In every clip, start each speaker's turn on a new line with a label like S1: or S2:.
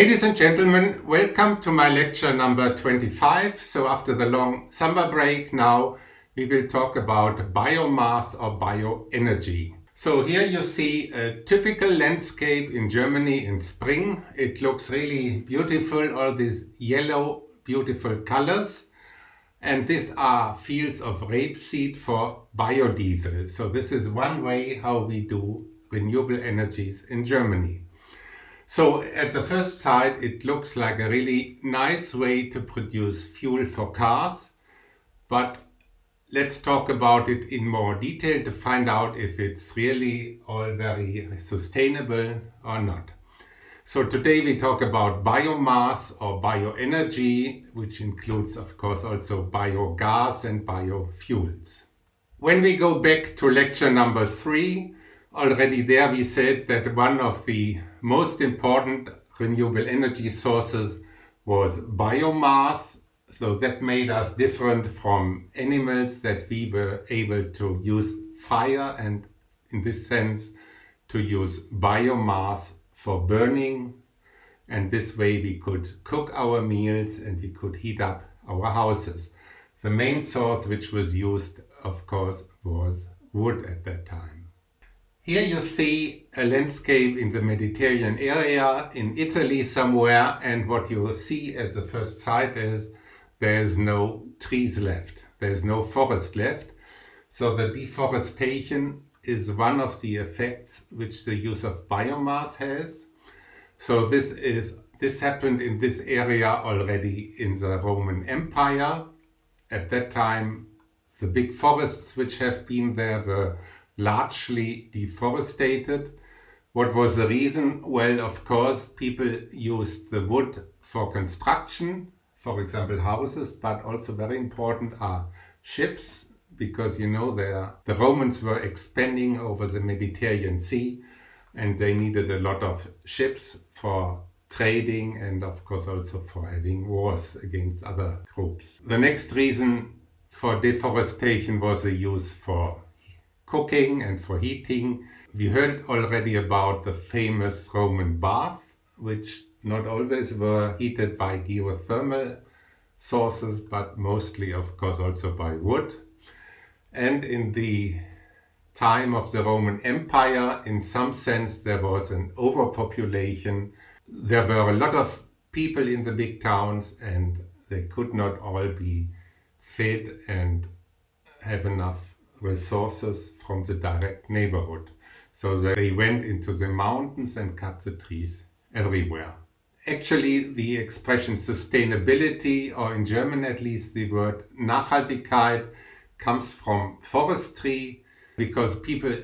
S1: Ladies and gentlemen, welcome to my lecture number 25. So after the long summer break now we will talk about biomass or bioenergy. So here you see a typical landscape in Germany in spring. It looks really beautiful, all these yellow beautiful colors. And these are fields of rapeseed for biodiesel. So this is one way how we do renewable energies in Germany. So at the first sight, it looks like a really nice way to produce fuel for cars. But let's talk about it in more detail to find out if it's really all very sustainable or not. So today we talk about biomass or bioenergy, which includes of course also biogas and biofuels. When we go back to lecture number three, already there we said that one of the most important renewable energy sources was biomass. So that made us different from animals that we were able to use fire and in this sense to use biomass for burning and this way we could cook our meals and we could heat up our houses. The main source which was used of course was wood at that time. Here you see a landscape in the Mediterranean area in Italy somewhere and what you will see as the first sight is there's no trees left, there's no forest left. So the deforestation is one of the effects which the use of biomass has. So this is this happened in this area already in the Roman Empire. At that time the big forests which have been there were largely deforested. What was the reason? Well, of course, people used the wood for construction, for example, houses, but also very important are ships, because you know the Romans were expanding over the Mediterranean Sea and they needed a lot of ships for trading and of course also for having wars against other groups. The next reason for deforestation was the use for cooking and for heating. We heard already about the famous Roman bath, which not always were heated by geothermal sources, but mostly, of course, also by wood. And in the time of the Roman Empire, in some sense, there was an overpopulation. There were a lot of people in the big towns and they could not all be fed and have enough resources from the direct neighborhood. So they went into the mountains and cut the trees everywhere. Actually, the expression sustainability, or in German at least the word Nachhaltigkeit, comes from forestry because people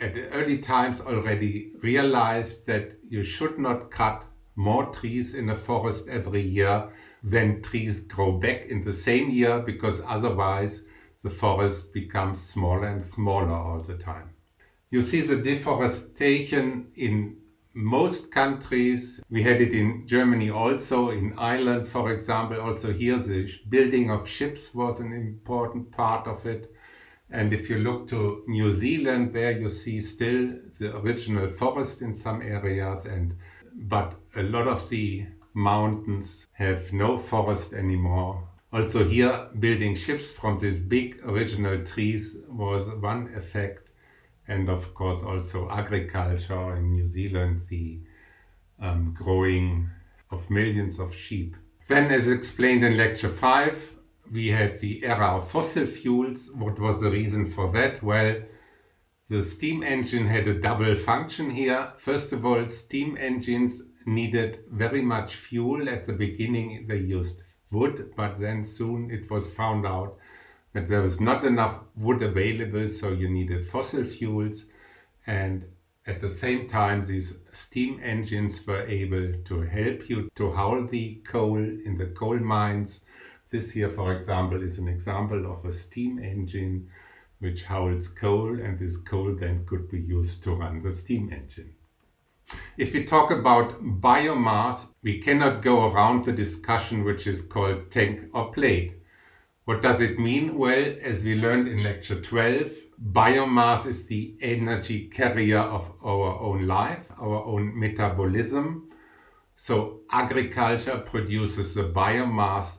S1: at early times already realized that you should not cut more trees in a forest every year than trees grow back in the same year because otherwise the forest becomes smaller and smaller all the time. You see the deforestation in most countries. We had it in Germany also, in Ireland for example. Also here the building of ships was an important part of it. And if you look to New Zealand, there you see still the original forest in some areas, and but a lot of the mountains have no forest anymore also here building ships from these big original trees was one effect and of course also agriculture in New Zealand, the um, growing of millions of sheep. Then as explained in lecture 5 we had the era of fossil fuels. What was the reason for that? Well, the steam engine had a double function here. First of all, steam engines needed very much fuel. At the beginning they used wood, but then soon it was found out that there was not enough wood available, so you needed fossil fuels. And at the same time, these steam engines were able to help you to haul the coal in the coal mines. This here, for example, is an example of a steam engine which hauls coal and this coal then could be used to run the steam engine. If we talk about biomass, we cannot go around the discussion which is called tank or plate. What does it mean? Well, as we learned in lecture 12, biomass is the energy carrier of our own life, our own metabolism. So agriculture produces the biomass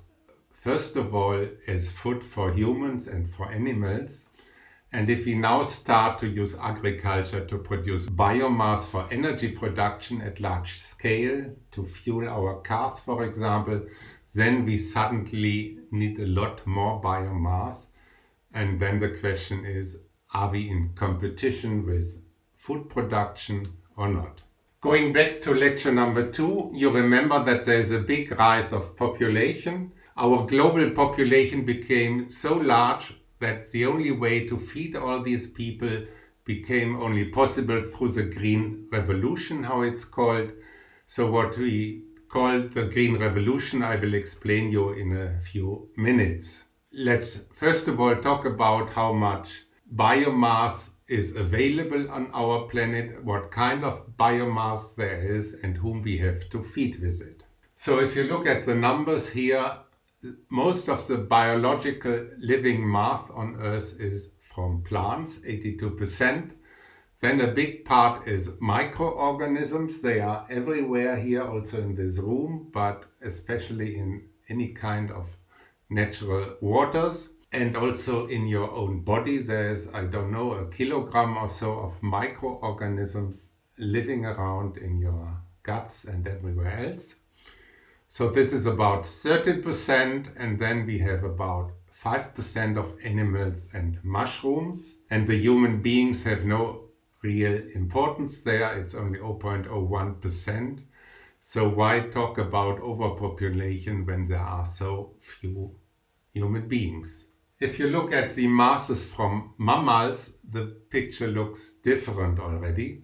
S1: first of all as food for humans and for animals. And if we now start to use agriculture to produce biomass for energy production at large scale, to fuel our cars for example, then we suddenly need a lot more biomass. And then the question is, are we in competition with food production or not? Going back to lecture number two, you remember that there is a big rise of population. Our global population became so large that the only way to feed all these people became only possible through the green revolution, how it's called. So what we call the green revolution, I will explain you in a few minutes. Let's first of all talk about how much biomass is available on our planet, what kind of biomass there is and whom we have to feed with it. So if you look at the numbers here, most of the biological living mass on Earth is from plants, 82%. Then a big part is microorganisms. They are everywhere here, also in this room, but especially in any kind of natural waters and also in your own body there's I don't know a kilogram or so of microorganisms living around in your guts and everywhere else. So this is about 30% and then we have about 5% of animals and mushrooms and the human beings have no real importance there, it's only 0.01%. So why talk about overpopulation when there are so few human beings? If you look at the masses from mammals, the picture looks different already.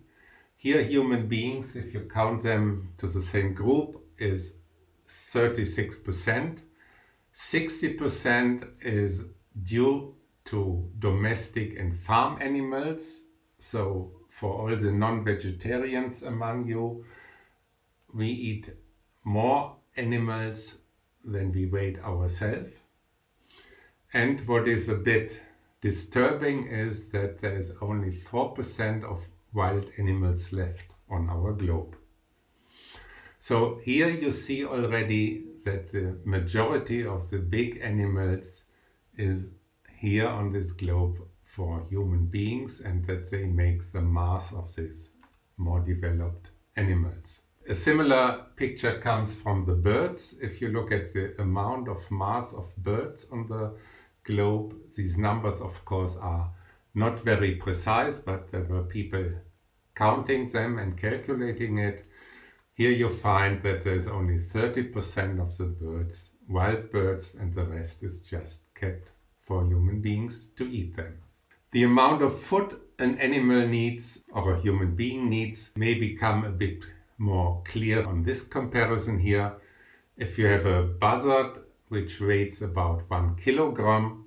S1: Here human beings, if you count them to the same group, is 36%. 60% is due to domestic and farm animals. So for all the non-vegetarians among you, we eat more animals than we weight ourselves. And what is a bit disturbing is that there is only 4% of wild animals left on our globe. So here you see already that the majority of the big animals is here on this globe for human beings and that they make the mass of these more developed animals. A similar picture comes from the birds. If you look at the amount of mass of birds on the globe. These numbers, of course, are not very precise, but there were people counting them and calculating it. Here you find that there's only 30% of the birds, wild birds, and the rest is just kept for human beings to eat them. The amount of food an animal needs or a human being needs may become a bit more clear on this comparison here. If you have a buzzard which weighs about one kilogram.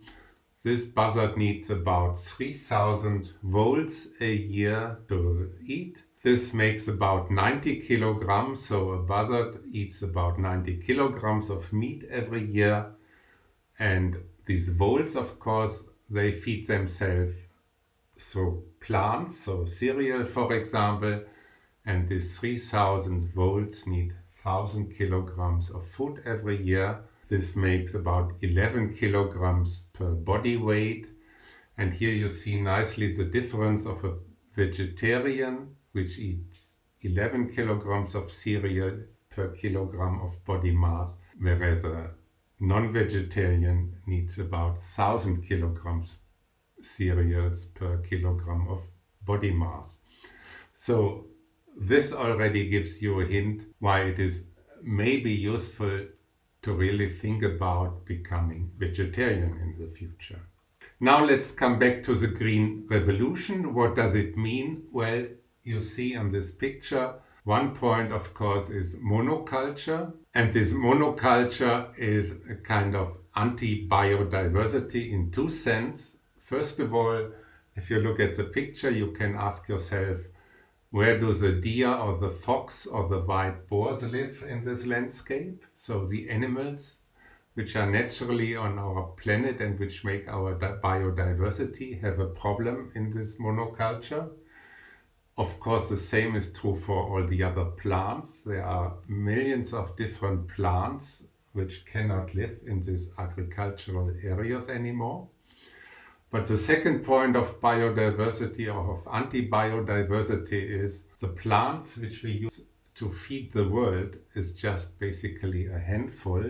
S1: This buzzard needs about 3000 volts a year to eat. This makes about 90 kilograms, so a buzzard eats about 90 kilograms of meat every year. And these volts, of course, they feed themselves through plants, so cereal for example, and these 3000 volts need 1000 kilograms of food every year. This makes about 11 kilograms per body weight. And here you see nicely the difference of a vegetarian, which eats 11 kilograms of cereal per kilogram of body mass, whereas a non-vegetarian needs about 1000 kilograms cereals per kilogram of body mass. So this already gives you a hint why it is maybe useful to really think about becoming vegetarian in the future. Now let's come back to the Green Revolution. What does it mean? Well, you see on this picture, one point of course is monoculture. And this monoculture is a kind of anti-biodiversity in two sense. First of all, if you look at the picture, you can ask yourself, where do the deer or the fox or the white boars live in this landscape? So the animals which are naturally on our planet and which make our biodiversity have a problem in this monoculture. Of course, the same is true for all the other plants. There are millions of different plants which cannot live in these agricultural areas anymore. But the second point of biodiversity or of anti-biodiversity is the plants which we use to feed the world is just basically a handful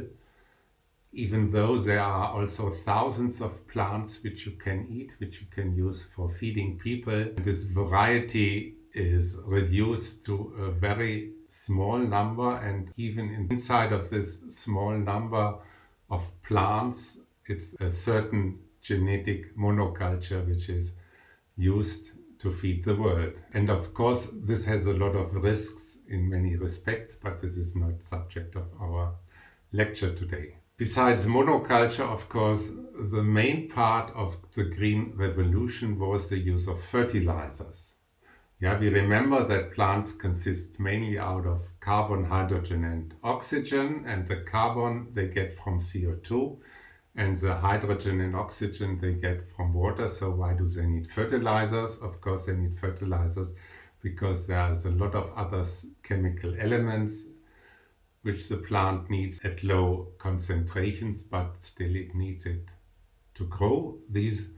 S1: even though there are also thousands of plants which you can eat, which you can use for feeding people. This variety is reduced to a very small number and even inside of this small number of plants it's a certain genetic monoculture which is used to feed the world. And of course this has a lot of risks in many respects but this is not subject of our lecture today. Besides monoculture, of course, the main part of the green revolution was the use of fertilizers. Yeah, we remember that plants consist mainly out of carbon, hydrogen and oxygen and the carbon they get from CO2 and the hydrogen and oxygen they get from water. So why do they need fertilizers? Of course they need fertilizers because there's a lot of other chemical elements which the plant needs at low concentrations, but still it needs it to grow. These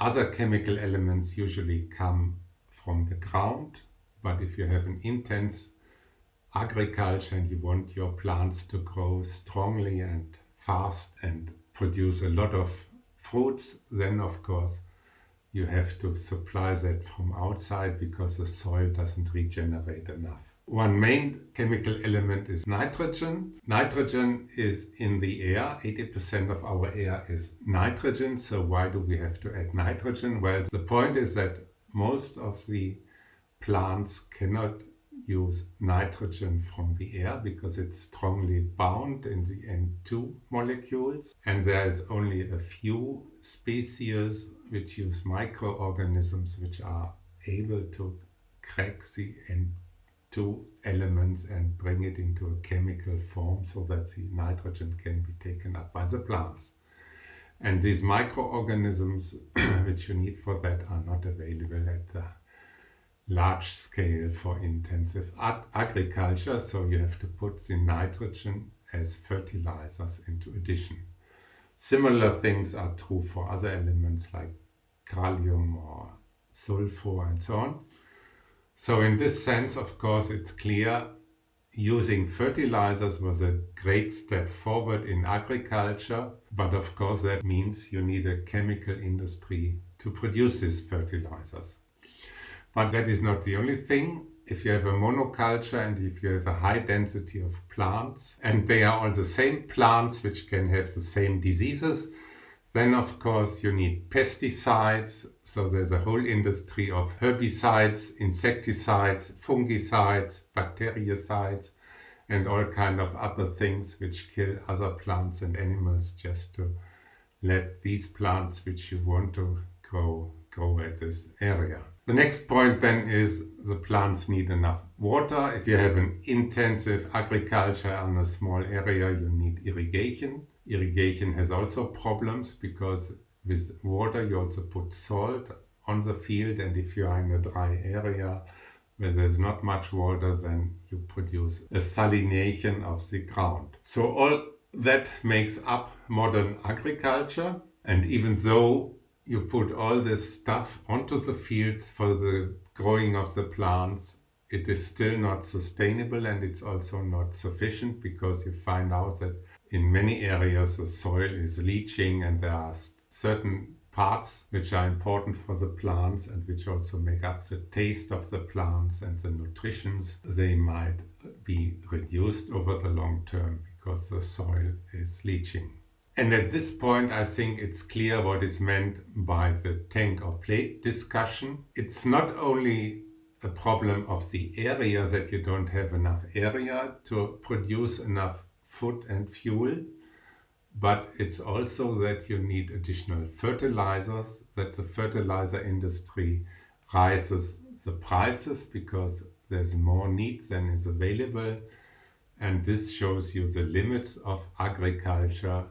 S1: other chemical elements usually come from the ground, but if you have an intense agriculture and you want your plants to grow strongly and fast and produce a lot of fruits, then of course you have to supply that from outside because the soil doesn't regenerate enough. One main chemical element is nitrogen. Nitrogen is in the air. 80% of our air is nitrogen. So why do we have to add nitrogen? Well, the point is that most of the plants cannot use nitrogen from the air because it's strongly bound in the N2 molecules and there is only a few species which use microorganisms which are able to crack the N2 two elements and bring it into a chemical form so that the nitrogen can be taken up by the plants. And these microorganisms which you need for that are not available at the large scale for intensive agriculture, so you have to put the nitrogen as fertilizers into addition. Similar things are true for other elements like kalium or sulfur and so on. So in this sense, of course, it's clear using fertilizers was a great step forward in agriculture, but of course that means you need a chemical industry to produce these fertilizers. But that is not the only thing. If you have a monoculture and if you have a high density of plants and they are all the same plants which can have the same diseases, then of course you need pesticides, so there's a whole industry of herbicides, insecticides, fungicides, bactericides and all kind of other things which kill other plants and animals just to let these plants which you want to grow, grow at this area. The next point then is the plants need enough water. If you have an intensive agriculture on a small area, you need irrigation. Irrigation has also problems because with water you also put salt on the field and if you are in a dry area where there's not much water then you produce a salination of the ground. So all that makes up modern agriculture and even though you put all this stuff onto the fields for the growing of the plants it is still not sustainable and it's also not sufficient because you find out that in many areas the soil is leaching and there are certain parts which are important for the plants and which also make up the taste of the plants and the nutritions. They might be reduced over the long term because the soil is leaching. And at this point I think it's clear what is meant by the tank or plate discussion. It's not only a problem of the area that you don't have enough area to produce enough food and fuel, but it's also that you need additional fertilizers, that the fertilizer industry rises the prices because there's more need than is available and this shows you the limits of agriculture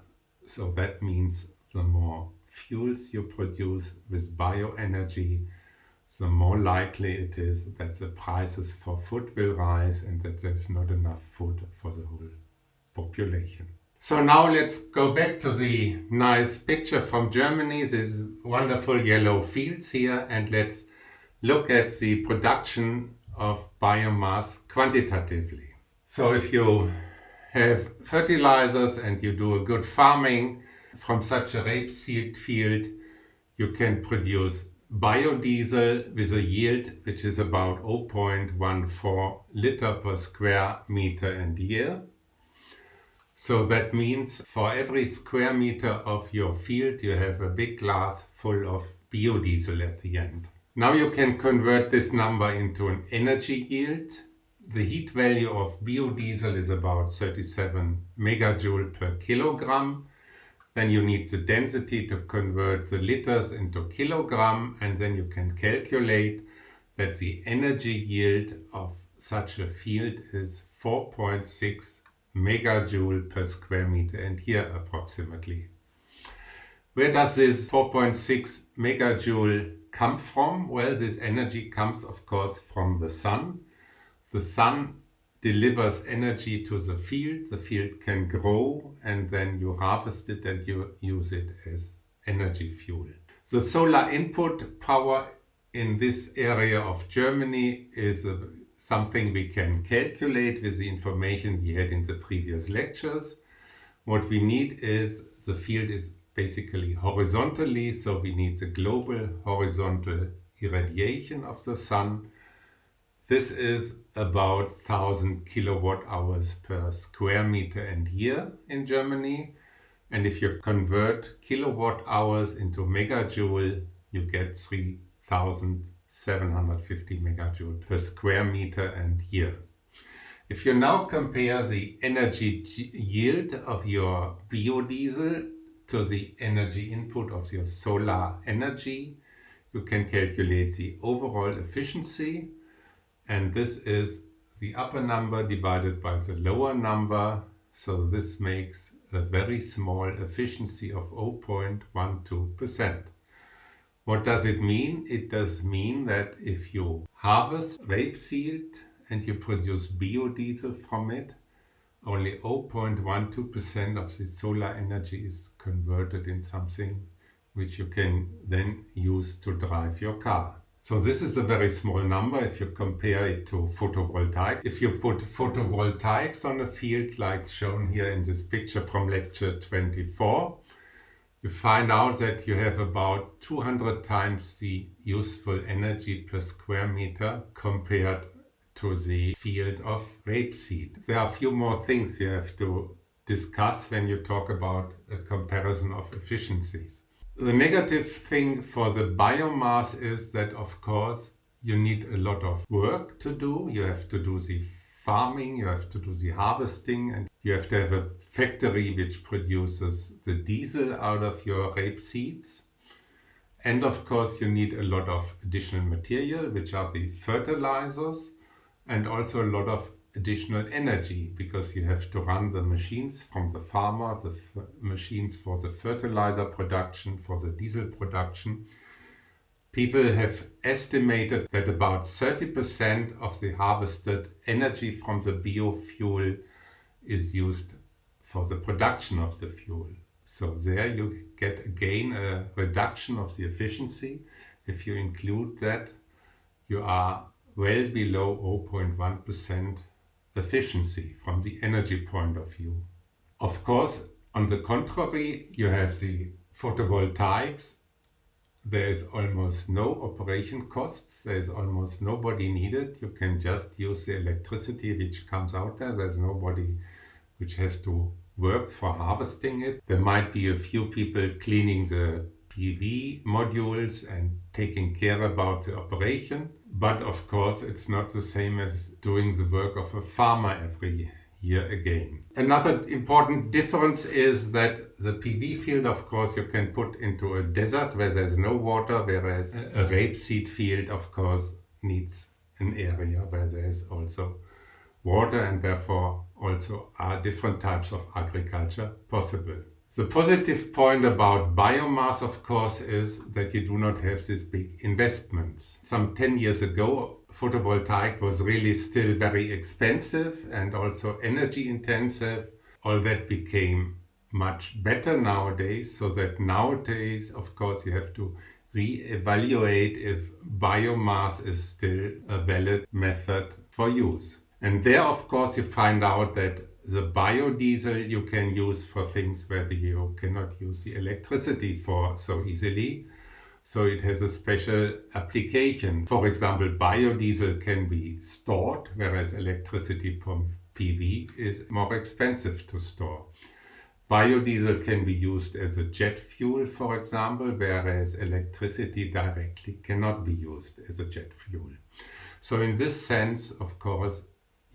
S1: so that means the more fuels you produce with bioenergy the more likely it is that the prices for food will rise and that there's not enough food for the whole population. So now let's go back to the nice picture from Germany, these wonderful yellow fields here, and let's look at the production of biomass quantitatively. So if you have fertilizers and you do a good farming from such a rapeseed field, you can produce biodiesel with a yield which is about 0.14 liter per square meter and year. So that means for every square meter of your field you have a big glass full of biodiesel at the end. Now you can convert this number into an energy yield. The heat value of biodiesel is about 37 megajoule per kilogram. Then you need the density to convert the liters into kilogram and then you can calculate that the energy yield of such a field is 4.6 megajoule per square meter and here approximately. Where does this 4.6 megajoule come from? Well, this energy comes of course from the sun. The sun delivers energy to the field, the field can grow and then you harvest it and you use it as energy fuel. The solar input power in this area of Germany is a something we can calculate with the information we had in the previous lectures. What we need is the field is basically horizontally, so we need the global horizontal irradiation of the sun. This is about 1000 kilowatt hours per square meter and year in Germany. And if you convert kilowatt hours into megajoule, you get 3000 750 megajoule per square meter and year. If you now compare the energy yield of your biodiesel to the energy input of your solar energy, you can calculate the overall efficiency and this is the upper number divided by the lower number so this makes a very small efficiency of 0.12%. What does it mean? It does mean that if you harvest rapeseed and you produce biodiesel from it, only 0.12% of the solar energy is converted in something which you can then use to drive your car. So this is a very small number if you compare it to photovoltaic. If you put photovoltaics on a field like shown here in this picture from lecture 24, you find out that you have about 200 times the useful energy per square meter compared to the field of rapeseed. There are a few more things you have to discuss when you talk about a comparison of efficiencies. The negative thing for the biomass is that of course you need a lot of work to do. You have to do the farming, you have to do the harvesting and you have to have a factory which produces the diesel out of your rape seeds. And of course you need a lot of additional material, which are the fertilizers, and also a lot of additional energy because you have to run the machines from the farmer, the machines for the fertilizer production, for the diesel production. People have estimated that about 30% of the harvested energy from the biofuel is used for the production of the fuel. So there you get again a reduction of the efficiency. If you include that, you are well below 0.1% efficiency from the energy point of view. Of course, on the contrary, you have the photovoltaics. There is almost no operation costs. There is almost nobody needed. You can just use the electricity which comes out there. There's nobody which has to work for harvesting it. There might be a few people cleaning the PV modules and taking care about the operation. But of course, it's not the same as doing the work of a farmer every year again. Another important difference is that the PV field, of course, you can put into a desert where there's no water, whereas a rapeseed field, of course, needs an area where there's also water and therefore also are different types of agriculture possible. The positive point about biomass, of course, is that you do not have these big investments. Some 10 years ago, photovoltaic was really still very expensive and also energy intensive. All that became much better nowadays, so that nowadays, of course, you have to re-evaluate if biomass is still a valid method for use. And there, of course, you find out that the biodiesel you can use for things where you cannot use the electricity for so easily. So it has a special application. For example, biodiesel can be stored, whereas electricity from PV is more expensive to store. Biodiesel can be used as a jet fuel, for example, whereas electricity directly cannot be used as a jet fuel. So in this sense, of course,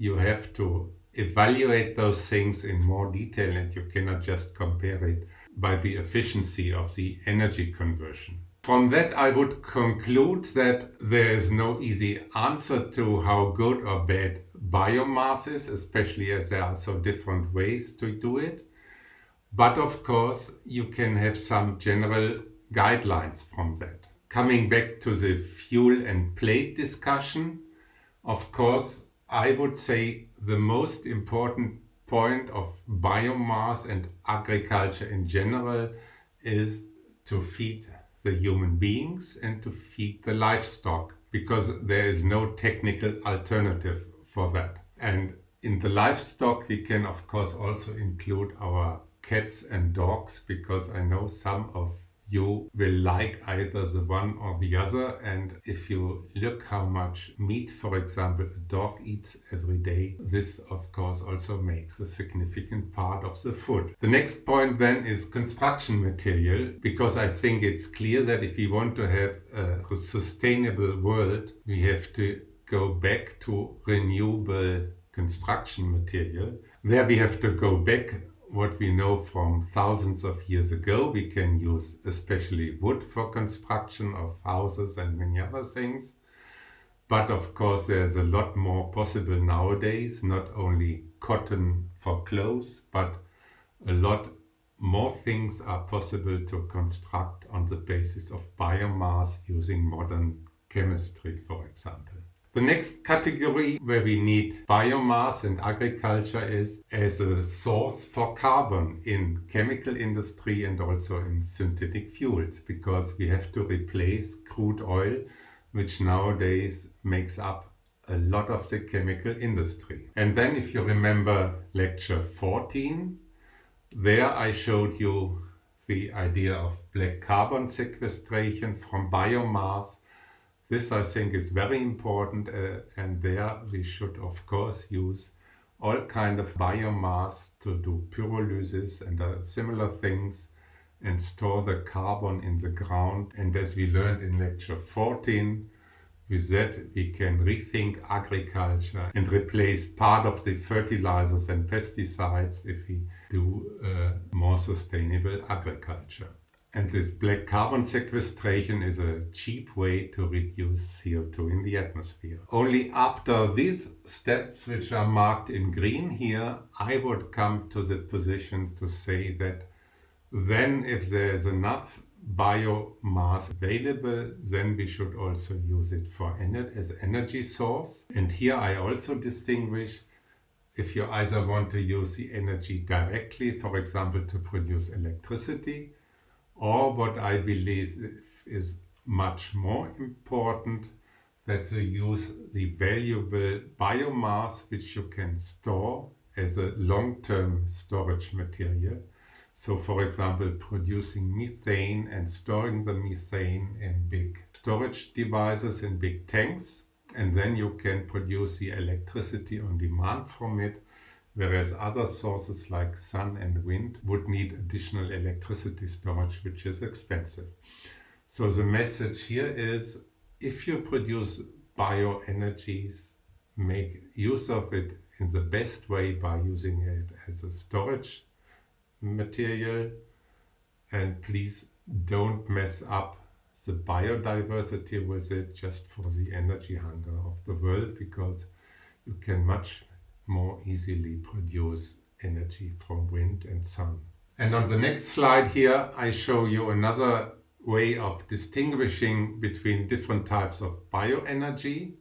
S1: you have to evaluate those things in more detail and you cannot just compare it by the efficiency of the energy conversion. From that I would conclude that there is no easy answer to how good or bad biomass is, especially as there are so different ways to do it. But of course you can have some general guidelines from that. Coming back to the fuel and plate discussion, of course I would say the most important point of biomass and agriculture in general is to feed the human beings and to feed the livestock because there is no technical alternative for that. And in the livestock we can of course also include our cats and dogs because I know some of you will like either the one or the other and if you look how much meat for example a dog eats every day this of course also makes a significant part of the food. The next point then is construction material because I think it's clear that if we want to have a sustainable world we have to go back to renewable construction material. There we have to go back what we know from thousands of years ago. We can use especially wood for construction of houses and many other things. But of course there's a lot more possible nowadays, not only cotton for clothes, but a lot more things are possible to construct on the basis of biomass using modern chemistry, for example. The next category where we need biomass and agriculture is as a source for carbon in chemical industry and also in synthetic fuels because we have to replace crude oil which nowadays makes up a lot of the chemical industry. And then if you remember lecture 14, there I showed you the idea of black carbon sequestration from biomass this I think is very important uh, and there we should of course use all kind of biomass to do pyrolysis and uh, similar things and store the carbon in the ground and as we learned in lecture 14 with that we can rethink agriculture and replace part of the fertilizers and pesticides if we do uh, more sustainable agriculture. And this black carbon sequestration is a cheap way to reduce CO2 in the atmosphere. Only after these steps, which are marked in green here, I would come to the position to say that then if there is enough biomass available, then we should also use it for as energy source. And here I also distinguish if you either want to use the energy directly, for example, to produce electricity, or what I believe is much more important, that you use the valuable biomass which you can store as a long-term storage material. So for example, producing methane and storing the methane in big storage devices in big tanks. And then you can produce the electricity on demand from it whereas other sources like sun and wind would need additional electricity storage, which is expensive. So the message here is, if you produce bioenergies, make use of it in the best way by using it as a storage material and please don't mess up the biodiversity with it just for the energy hunger of the world because you can much more easily produce energy from wind and sun. And on the next slide here, I show you another way of distinguishing between different types of bioenergy.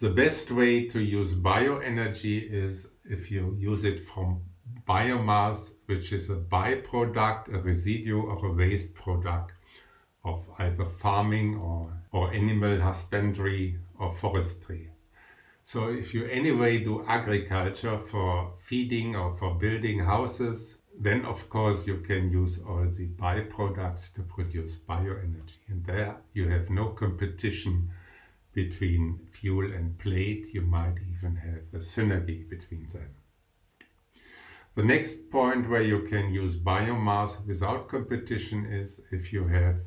S1: The best way to use bioenergy is if you use it from biomass, which is a byproduct, a residue or a waste product of either farming or, or animal husbandry or forestry. So if you anyway do agriculture for feeding or for building houses, then of course you can use all the byproducts to produce bioenergy. And there you have no competition between fuel and plate. You might even have a synergy between them. The next point where you can use biomass without competition is if you have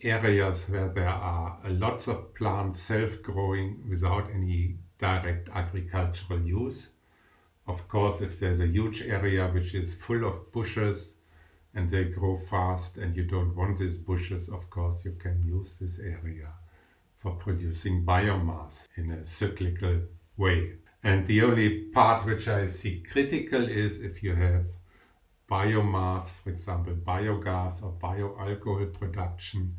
S1: areas where there are lots of plants self-growing without any direct agricultural use. Of course, if there's a huge area which is full of bushes and they grow fast and you don't want these bushes, of course, you can use this area for producing biomass in a cyclical way. And the only part which I see critical is if you have biomass, for example, biogas or bioalcohol production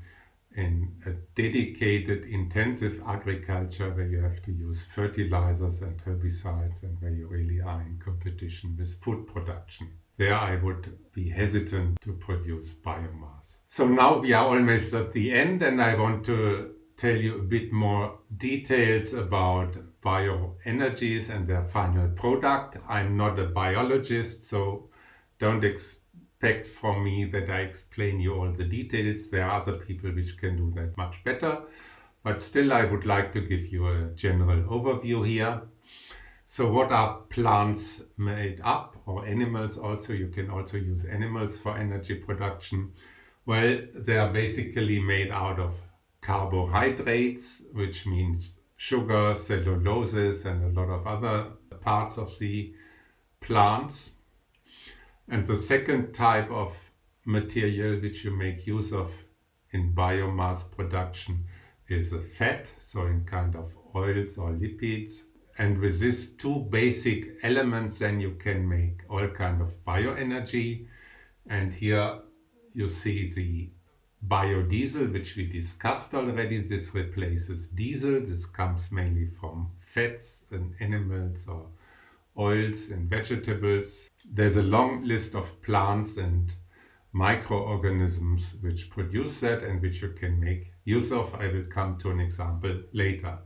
S1: in a dedicated intensive agriculture where you have to use fertilizers and herbicides and where you really are in competition with food production. There I would be hesitant to produce biomass. So now we are almost at the end and I want to tell you a bit more details about bioenergies and their final product. I'm not a biologist so don't expect expect from me that I explain you all the details. There are other people which can do that much better. But still I would like to give you a general overview here. So what are plants made up or animals also? You can also use animals for energy production. Well, they are basically made out of carbohydrates, which means sugar, celluloses and a lot of other parts of the plants. And the second type of material which you make use of in biomass production is a fat, so in kind of oils or lipids. And with these two basic elements then you can make all kind of bioenergy. And here you see the biodiesel which we discussed already. This replaces diesel. This comes mainly from fats and animals or oils and vegetables. There's a long list of plants and microorganisms which produce that and which you can make use of. I will come to an example later.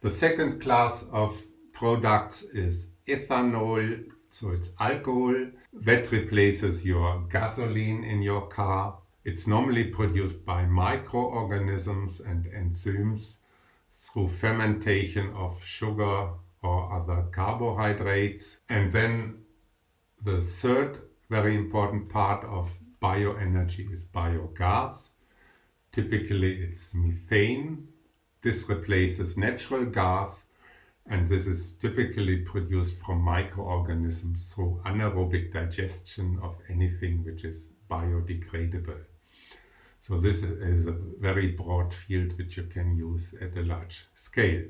S1: The second class of products is ethanol, so it's alcohol that replaces your gasoline in your car. It's normally produced by microorganisms and enzymes through fermentation of sugar other carbohydrates. And then the third very important part of bioenergy is biogas. Typically it's methane. This replaces natural gas and this is typically produced from microorganisms through anaerobic digestion of anything which is biodegradable. So this is a very broad field which you can use at a large scale.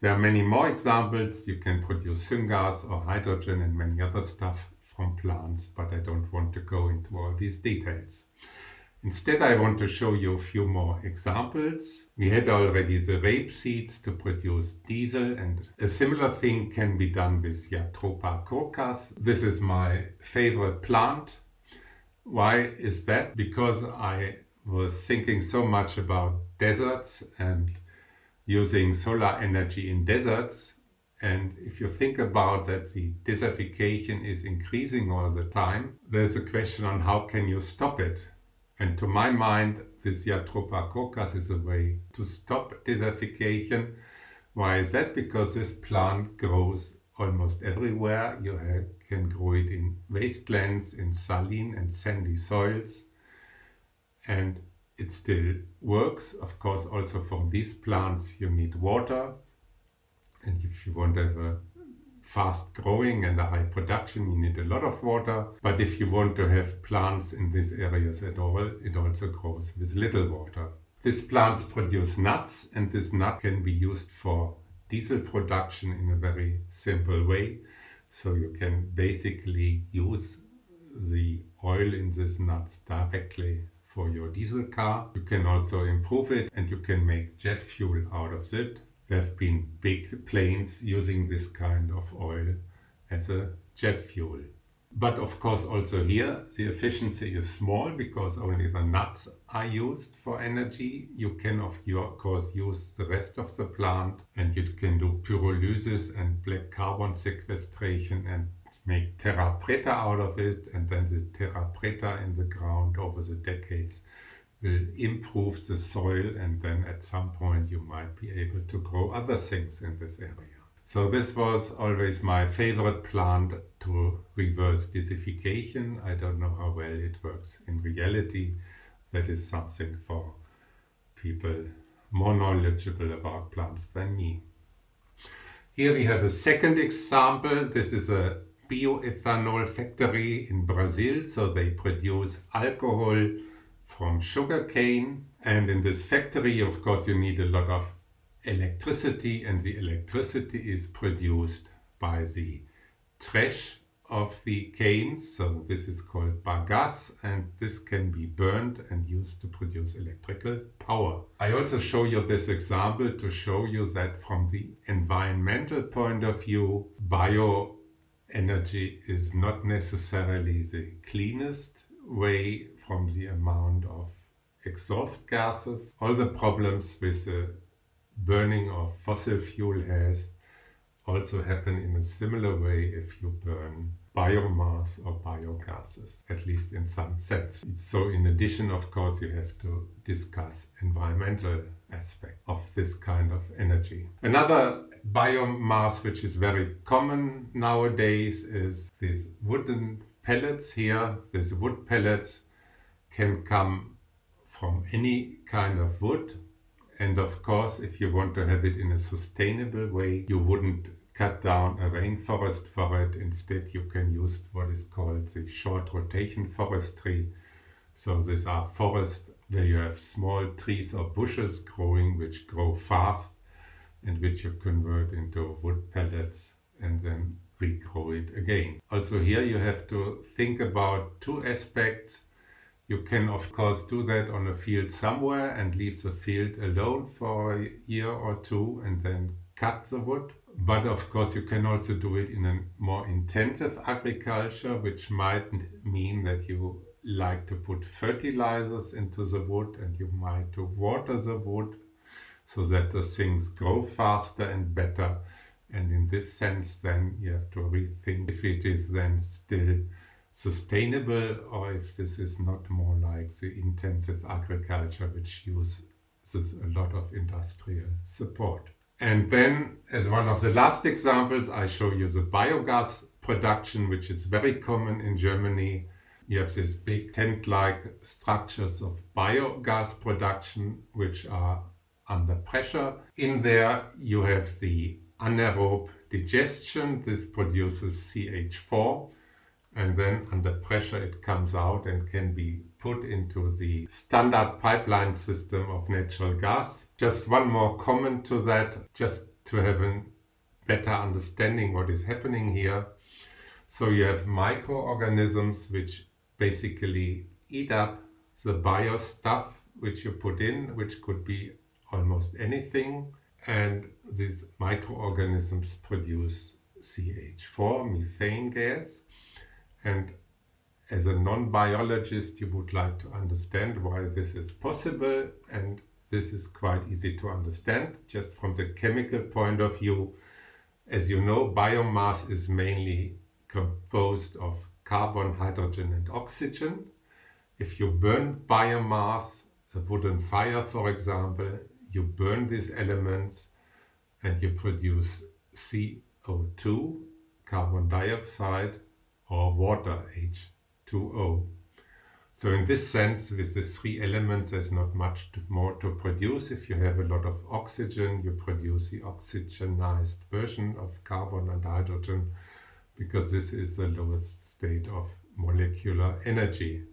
S1: There are many more examples. You can produce syngas or hydrogen and many other stuff from plants, but I don't want to go into all these details. Instead, I want to show you a few more examples. We had already the rape seeds to produce diesel and a similar thing can be done with Jatropha curcas. This is my favorite plant. Why is that? Because I was thinking so much about deserts and using solar energy in deserts. And if you think about that the desertification is increasing all the time, there's a question on how can you stop it? And to my mind, this Jatropha curcas is a way to stop desertification. Why is that? Because this plant grows almost everywhere. You can grow it in wastelands, in saline and sandy soils. And it still works. Of course, also for these plants you need water. And if you want to have a fast growing and a high production, you need a lot of water. But if you want to have plants in these areas at all, it also grows with little water. These plants produce nuts and this nut can be used for diesel production in a very simple way. So you can basically use the oil in these nuts directly for your diesel car. You can also improve it and you can make jet fuel out of it. There have been big planes using this kind of oil as a jet fuel. But of course also here the efficiency is small because only the nuts are used for energy. You can of course use the rest of the plant and you can do pyrolysis and black carbon sequestration and make terra preta out of it and then the terra preta in the ground over the decades will improve the soil and then at some point you might be able to grow other things in this area. So this was always my favorite plant to reverse desertification. I don't know how well it works in reality. That is something for people more knowledgeable about plants than me. Here we have a second example. This is a bioethanol factory in Brazil. So they produce alcohol from sugarcane. And in this factory, of course, you need a lot of electricity and the electricity is produced by the trash of the canes so this is called bagasse and this can be burned and used to produce electrical power. I also show you this example to show you that from the environmental point of view bioenergy is not necessarily the cleanest way from the amount of exhaust gases. All the problems with the burning of fossil fuel has also happen in a similar way if you burn biomass or biogases, at least in some sense. So in addition, of course, you have to discuss environmental aspect of this kind of energy. Another biomass which is very common nowadays is these wooden pellets here. These wood pellets can come from any kind of wood and of course, if you want to have it in a sustainable way, you wouldn't cut down a rainforest for it. Instead, you can use what is called the short rotation forestry. So these are forests where you have small trees or bushes growing which grow fast and which you convert into wood pellets and then regrow it again. Also here you have to think about two aspects. You can of course do that on a field somewhere and leave the field alone for a year or two and then cut the wood. But of course you can also do it in a more intensive agriculture, which might mean that you like to put fertilizers into the wood and you might to water the wood so that the things grow faster and better. And in this sense then you have to rethink if it is then still sustainable or if this is not more like the intensive agriculture which uses a lot of industrial support. And then as one of the last examples I show you the biogas production which is very common in Germany. You have these big tent-like structures of biogas production which are under pressure. In there you have the anaerobe digestion. This produces CH4 and then under pressure it comes out and can be put into the standard pipeline system of natural gas. Just one more comment to that, just to have a better understanding what is happening here. So you have microorganisms which basically eat up the bio stuff which you put in, which could be almost anything. And these microorganisms produce CH4, methane gas. And as a non-biologist, you would like to understand why this is possible. And this is quite easy to understand just from the chemical point of view. As you know, biomass is mainly composed of carbon, hydrogen and oxygen. If you burn biomass, a wooden fire for example, you burn these elements and you produce CO2, carbon dioxide, or water H2O. So in this sense, with the three elements, there's not much to, more to produce. If you have a lot of oxygen, you produce the oxygenized version of carbon and hydrogen, because this is the lowest state of molecular energy.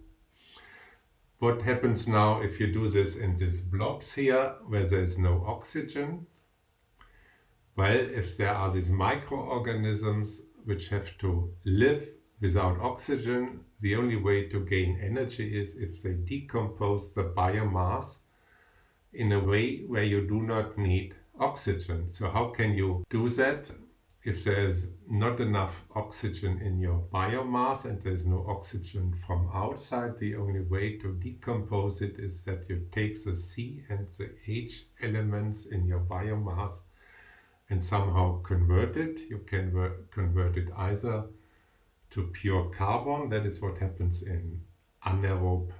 S1: What happens now if you do this in these blobs here, where there's no oxygen? Well, if there are these microorganisms which have to live without oxygen, the only way to gain energy is if they decompose the biomass in a way where you do not need oxygen. So how can you do that? If there's not enough oxygen in your biomass and there's no oxygen from outside, the only way to decompose it is that you take the C and the H elements in your biomass and somehow convert it. You can convert it either to pure carbon, that is what happens in anaerobe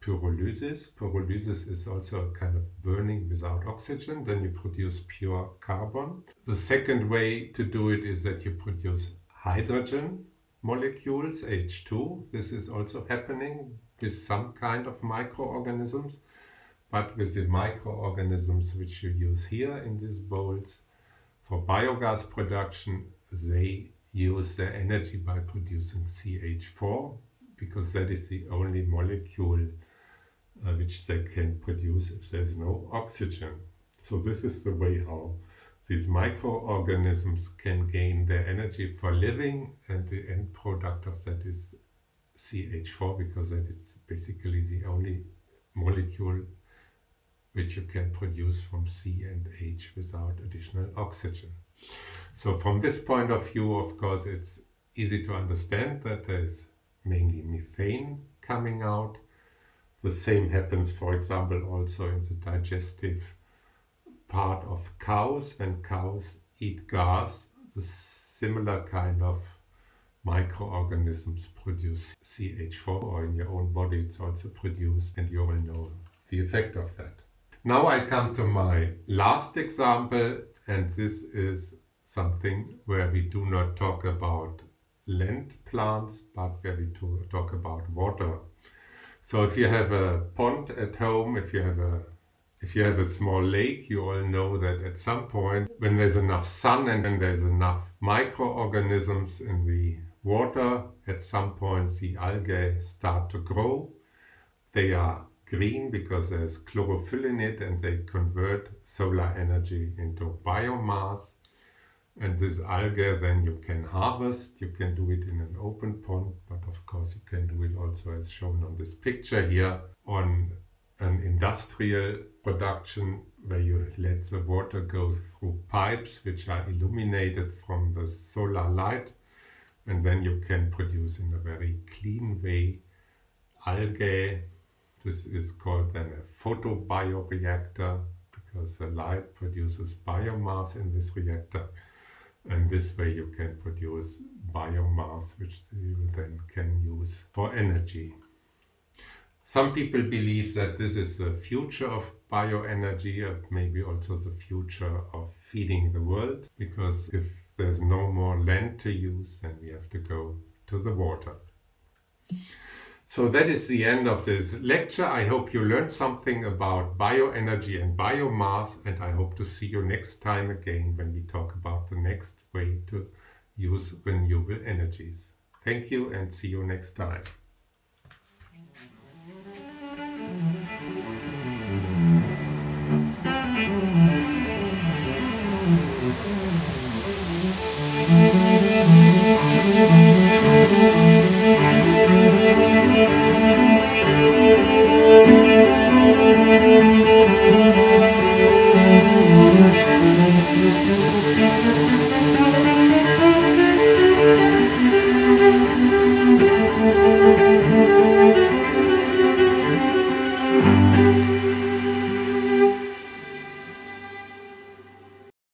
S1: pyrolysis. Pyrolysis is also a kind of burning without oxygen, then you produce pure carbon. The second way to do it is that you produce hydrogen molecules, H2. This is also happening with some kind of microorganisms, but with the microorganisms which you use here in these bowls for biogas production, they use their energy by producing CH4 because that is the only molecule uh, which they can produce if there's no oxygen. So this is the way how these microorganisms can gain their energy for living and the end product of that is CH4 because that is basically the only molecule which you can produce from C and H without additional oxygen. So from this point of view, of course, it's easy to understand that there's mainly methane coming out the same happens, for example, also in the digestive part of cows. When cows eat grass, the similar kind of microorganisms produce CH4 or in your own body it's also produced and you all know the effect of that. Now I come to my last example and this is something where we do not talk about land plants but where we talk about water so if you have a pond at home, if you have a if you have a small lake, you all know that at some point when there's enough sun and when there's enough microorganisms in the water, at some point the algae start to grow. They are green because there's chlorophyll in it and they convert solar energy into biomass and this algae then you can harvest, you can do it in an open pond, but of course you can do it also as shown on this picture here on an industrial production where you let the water go through pipes which are illuminated from the solar light. And then you can produce in a very clean way algae. This is called then a photobioreactor because the light produces biomass in this reactor and this way you can produce biomass which you then can use for energy. Some people believe that this is the future of bioenergy and maybe also the future of feeding the world because if there's no more land to use then we have to go to the water. So that is the end of this lecture. I hope you learned something about bioenergy and biomass and I hope to see you next time again when we talk about the next way to use renewable energies. Thank you and see you next time. Thank you.